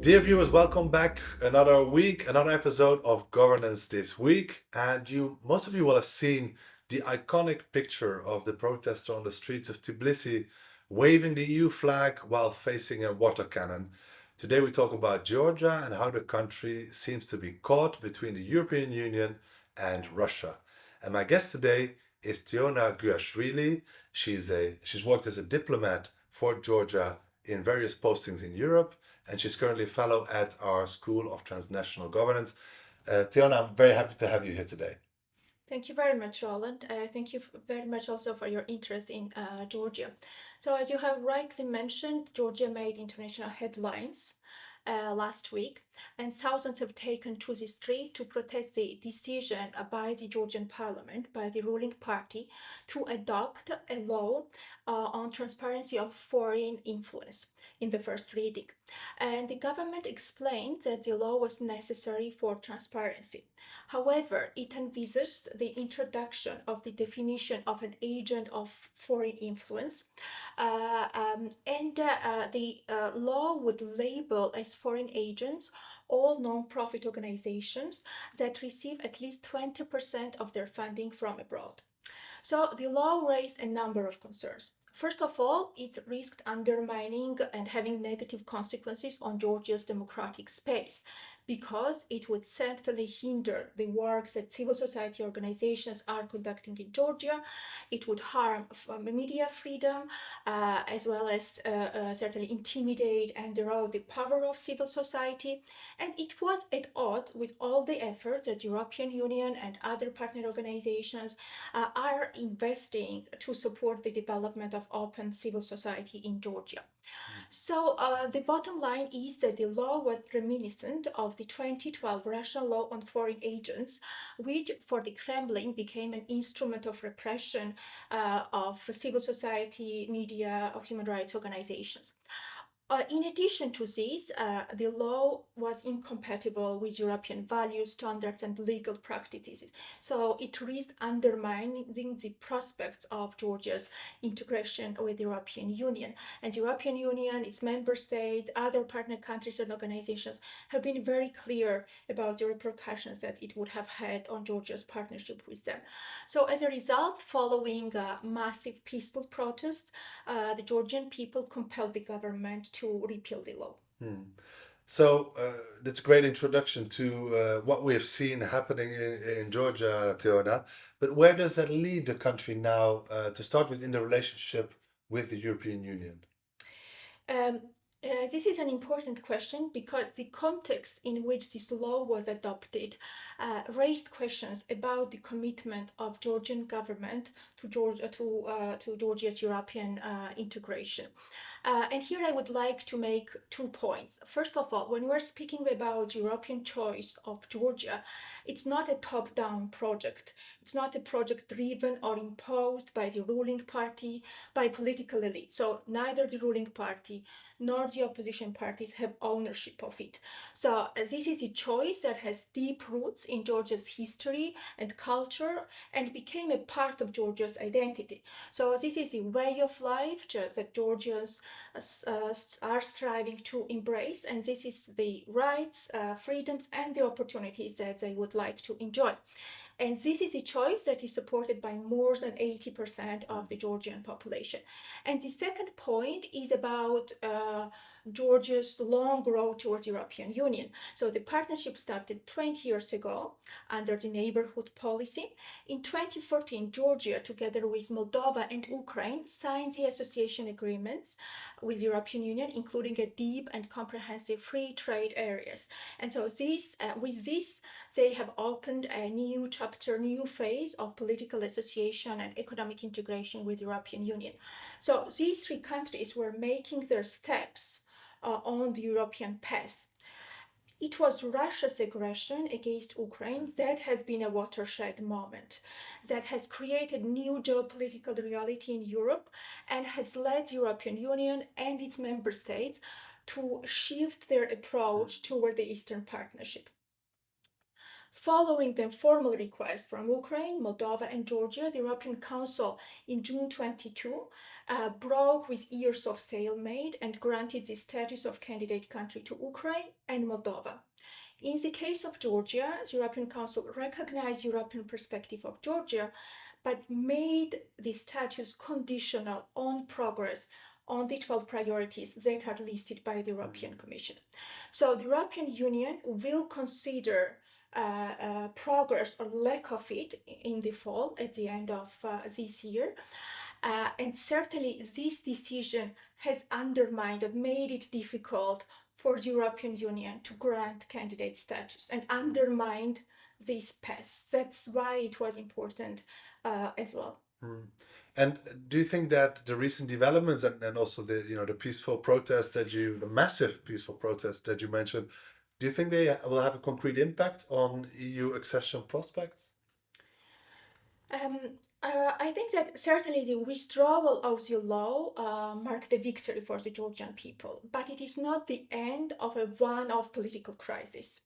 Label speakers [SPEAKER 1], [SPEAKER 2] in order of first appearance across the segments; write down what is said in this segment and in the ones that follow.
[SPEAKER 1] Dear viewers, welcome back. Another week, another episode of Governance This Week. And you, most of you will have seen the iconic picture of the protester on the streets of Tbilisi waving the EU flag while facing a water cannon. Today we talk about Georgia and how the country seems to be caught between the European Union and Russia. And my guest today is Teona Giuashvili. She's a she's worked as a diplomat for Georgia in various postings in Europe and she's currently a fellow at our School of Transnational Governance. Uh, Teona, I'm very happy to have you here today.
[SPEAKER 2] Thank you very much, Roland. Uh, thank you very much also for your interest in uh, Georgia. So as you have rightly mentioned, Georgia made international headlines uh, last week, and thousands have taken to the street to protest the decision by the Georgian parliament, by the ruling party, to adopt a law uh, on transparency of foreign influence in the first reading. And the government explained that the law was necessary for transparency. However, it envisaged the introduction of the definition of an agent of foreign influence, uh, um, and uh, the uh, law would label as foreign agents all non-profit organizations that receive at least 20% of their funding from abroad. So the law raised a number of concerns. First of all, it risked undermining and having negative consequences on Georgia's democratic space because it would certainly hinder the work that civil society organizations are conducting in Georgia. It would harm media freedom, uh, as well as uh, uh, certainly intimidate and erode the power of civil society. And it was at odds with all the efforts that European Union and other partner organizations uh, are investing to support the development of open civil society in Georgia. So uh, the bottom line is that the law was reminiscent of the 2012 Russian law on foreign agents, which for the Kremlin became an instrument of repression uh, of civil society, media, of human rights organizations. Uh, in addition to this, uh, the law was incompatible with European values, standards, and legal practices. So it risked undermining the prospects of Georgia's integration with the European Union. And the European Union, its member states, other partner countries and organizations have been very clear about the repercussions that it would have had on Georgia's partnership with them. So as a result, following uh, massive peaceful protests, uh, the Georgian people compelled the government to repeal the law.
[SPEAKER 1] Hmm. So uh, that's a great introduction to uh, what we have seen happening in, in Georgia, Teona. But where does that leave the country now, uh, to start with, in the relationship with the European Union?
[SPEAKER 2] Um, uh, this is an important question because the context in which this law was adopted uh, raised questions about the commitment of Georgian government to Georgia to uh, to Georgia's European integration. Uh, and here I would like to make two points. First of all, when we're speaking about European choice of Georgia, it's not a top-down project. It's not a project driven or imposed by the ruling party, by political elite. So neither the ruling party nor the opposition parties have ownership of it. So uh, this is a choice that has deep roots in Georgia's history and culture and became a part of Georgia's identity. So this is a way of life that Georgians uh, are striving to embrace and this is the rights, uh, freedoms and the opportunities that they would like to enjoy. And this is a choice that is supported by more than 80% of the Georgian population. And the second point is about uh, Georgia's long road towards European Union. So the partnership started 20 years ago under the neighborhood policy. In 2014, Georgia, together with Moldova and Ukraine, signed the association agreements with the European Union, including a deep and comprehensive free trade areas. And so this, uh, with this, they have opened a new chapter, new phase of political association and economic integration with the European Union. So these three countries were making their steps uh, on the European path. It was Russia's aggression against Ukraine that has been a watershed moment, that has created new geopolitical reality in Europe and has led the European Union and its member states to shift their approach toward the Eastern Partnership. Following the formal request from Ukraine, Moldova, and Georgia, the European Council in June 22 uh, broke with years of stalemate and granted the status of candidate country to Ukraine and Moldova. In the case of Georgia, the European Council recognized European perspective of Georgia, but made the status conditional on progress on the 12 priorities that are listed by the European Commission. So the European Union will consider progress or lack of it in the fall at the end of uh, this year. Uh, and certainly this decision has undermined and made it difficult for the European Union to grant candidate status and undermined this path. That's why it was important uh, as well.
[SPEAKER 1] Mm. And do you think that the recent developments and, and also the you know the peaceful protests that you the massive peaceful protests that you mentioned, do you think they will have a concrete impact on EU accession prospects?
[SPEAKER 2] Um, uh, I think that certainly the withdrawal of the law uh, marked a victory for the Georgian people, but it is not the end of a one-off political crisis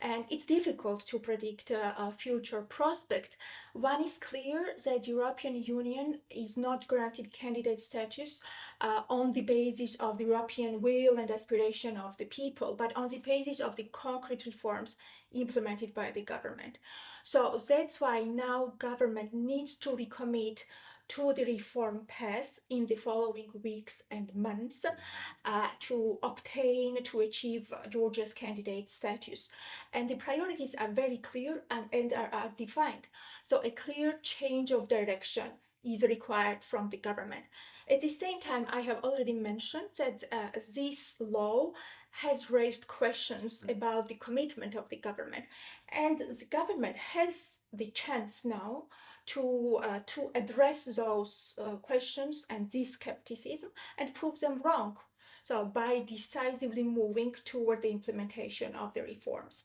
[SPEAKER 2] and it's difficult to predict uh, a future prospect. One is clear that European Union is not granted candidate status uh, on the basis of the European will and aspiration of the people, but on the basis of the concrete reforms implemented by the government. So that's why now government needs to recommit to the reform path in the following weeks and months uh, to obtain, to achieve Georgia's candidate status. And the priorities are very clear and, and are, are defined. So a clear change of direction is required from the government. At the same time, I have already mentioned that uh, this law has raised questions about the commitment of the government. And the government has the chance now to, uh, to address those uh, questions and this skepticism and prove them wrong. So by decisively moving toward the implementation of the reforms.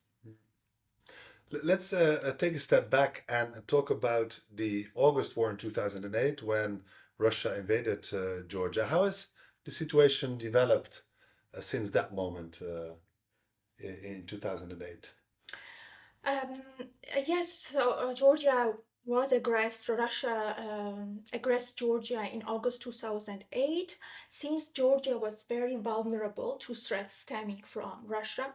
[SPEAKER 1] Let's uh, uh, take a step back and talk about the August war in 2008 when Russia invaded uh, Georgia. How has the situation developed uh, since that moment in 2008?
[SPEAKER 2] Um, yes, so uh, Georgia was aggressed, Russia um, aggressed Georgia in August 2008. Since Georgia was very vulnerable to threats stemming from Russia,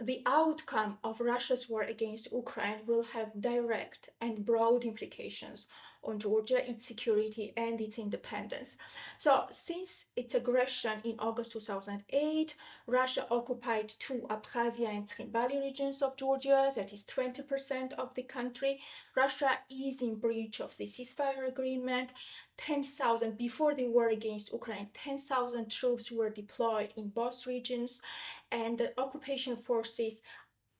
[SPEAKER 2] the outcome of Russia's war against Ukraine will have direct and broad implications on Georgia, its security and its independence. So since its aggression in August 2008, Russia occupied two Abkhazia and Tskhinvali regions of Georgia, that is 20% of the country. Russia is in breach of the ceasefire agreement. 10,000, before the war against Ukraine, 10,000 troops were deployed in both regions and the occupation forces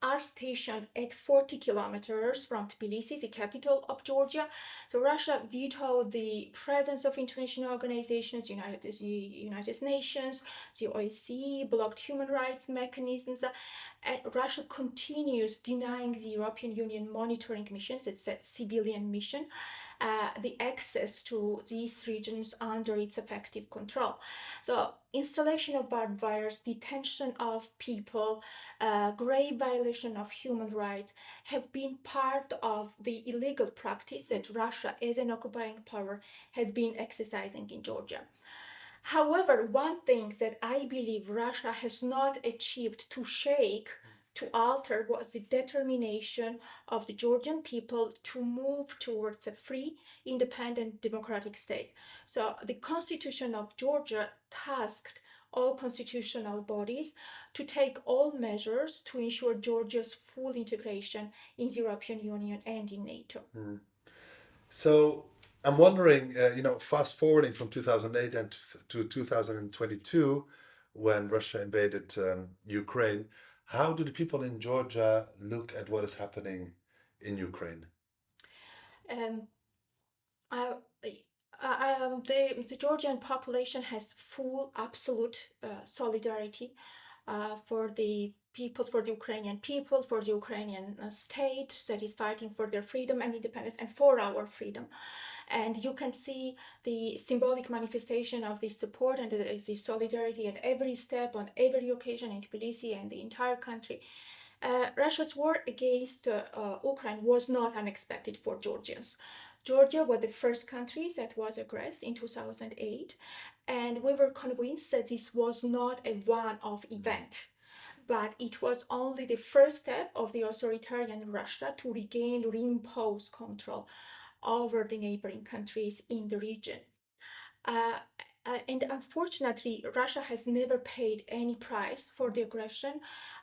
[SPEAKER 2] are stationed at 40 kilometers from Tbilisi, the capital of Georgia. So Russia vetoed the presence of international organizations, United, the United Nations, the OSCE, blocked human rights mechanisms. And Russia continues denying the European Union monitoring missions, it's a civilian mission, uh, the access to these regions under its effective control. So installation of barbed wires, detention of people, uh, grave violation of human rights have been part of the illegal practice that Russia as an occupying power has been exercising in Georgia. However, one thing that I believe Russia has not achieved to shake to alter was the determination of the Georgian people to move towards a free, independent, democratic state. So the constitution of Georgia tasked all constitutional bodies to take all measures to ensure Georgia's full integration in the European Union and in NATO. Mm.
[SPEAKER 1] So I'm wondering, uh, you know, fast forwarding from 2008 and to 2022, when Russia invaded um, Ukraine, how do the people in Georgia look at what is happening in Ukraine?
[SPEAKER 2] Um, uh, um, the, the Georgian population has full, absolute uh, solidarity uh, for the people, for the Ukrainian people, for the Ukrainian uh, state that is fighting for their freedom and independence and for our freedom. And you can see the symbolic manifestation of this support and the, solidarity at every step, on every occasion in Tbilisi and the entire country. Uh, Russia's war against uh, uh, Ukraine was not unexpected for Georgians. Georgia was the first country that was aggressed in 2008, and we were convinced that this was not a one-off event but it was only the first step of the authoritarian Russia to regain, reimpose control over the neighboring countries in the region. Uh, uh, and unfortunately, Russia has never paid any price for the aggression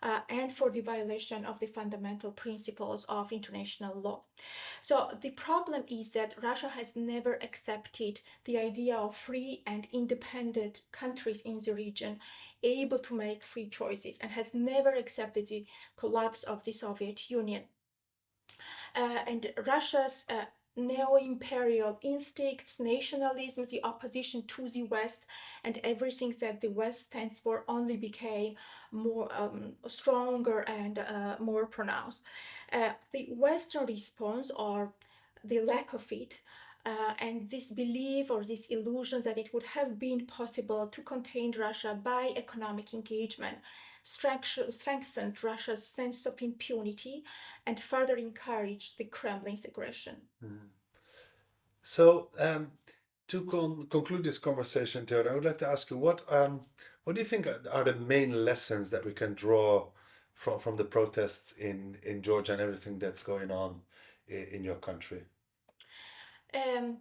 [SPEAKER 2] uh, and for the violation of the fundamental principles of international law. So the problem is that Russia has never accepted the idea of free and independent countries in the region able to make free choices and has never accepted the collapse of the Soviet Union. Uh, and Russia's uh, neo-imperial instincts, nationalism, the opposition to the West, and everything that the West stands for only became more um, stronger and uh, more pronounced. Uh, the Western response, or the lack of it, uh, and this belief or this illusion that it would have been possible to contain Russia by economic engagement strengthened Russia's sense of impunity and further encouraged the Kremlin's aggression. Mm.
[SPEAKER 1] So, um, to con conclude this conversation, Theodor, I would like to ask you what um, what do you think are the main lessons that we can draw from from the protests in in Georgia and everything that's going on in, in your country?
[SPEAKER 2] Um,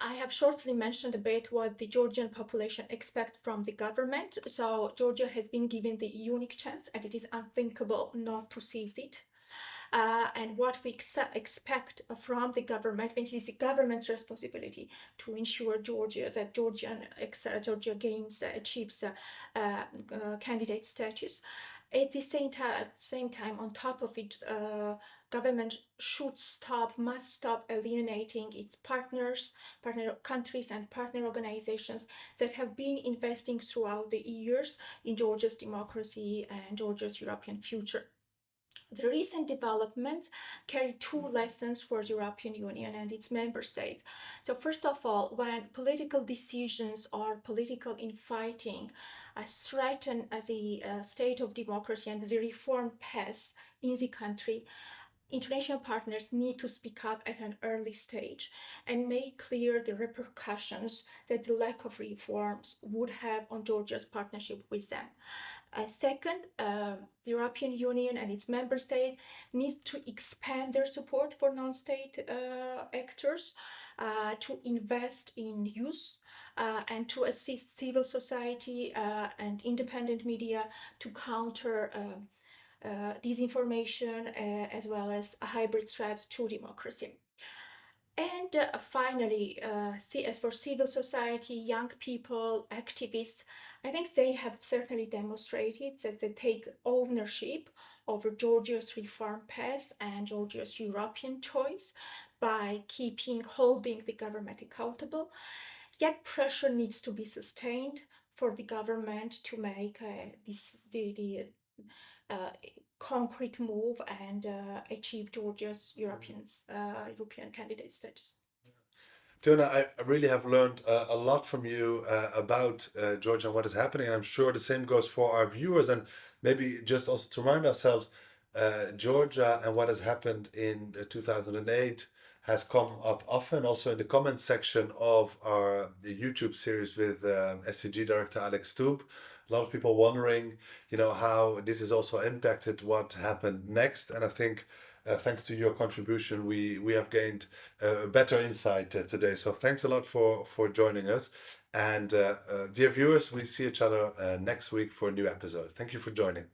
[SPEAKER 2] I have shortly mentioned a bit what the Georgian population expect from the government. So Georgia has been given the unique chance and it is unthinkable not to seize it. Uh, and what we ex expect from the government, and it is the government's responsibility to ensure Georgia that Georgian Georgia uh, achieves uh, uh, candidate status. At the same time, same time, on top of it, uh, government should stop, must stop alienating its partners, partner countries and partner organizations that have been investing throughout the years in Georgia's democracy and Georgia's European future. The recent developments carry two lessons for the European Union and its member states. So first of all, when political decisions or political infighting uh, threaten the uh, state of democracy and the reform path in the country, international partners need to speak up at an early stage and make clear the repercussions that the lack of reforms would have on Georgia's partnership with them. Uh, second, uh, the European Union and its member states needs to expand their support for non-state uh, actors, uh, to invest in youth, uh, and to assist civil society uh, and independent media to counter disinformation as well as hybrid threats to democracy. And uh, finally, uh, as for civil society, young people, activists, I think they have certainly demonstrated that they take ownership over Georgia's reform path and Georgia's European choice by keeping, holding the government accountable. Yet pressure needs to be sustained for the government to make uh, this, the, the uh, concrete move and uh, achieve Georgia's Europeans, uh, European candidate status.
[SPEAKER 1] Teona, I really have learned uh, a lot from you uh, about uh, Georgia and what is happening. And I'm sure the same goes for our viewers. And maybe just also to remind ourselves, uh, Georgia and what has happened in 2008 has come up often also in the comments section of our YouTube series with um, STG director Alex Stubb a lot of people wondering, you know, how this has also impacted what happened next. And I think uh, thanks to your contribution, we we have gained a better insight uh, today. So thanks a lot for for joining us. And uh, uh, dear viewers, we see each other uh, next week for a new episode. Thank you for joining.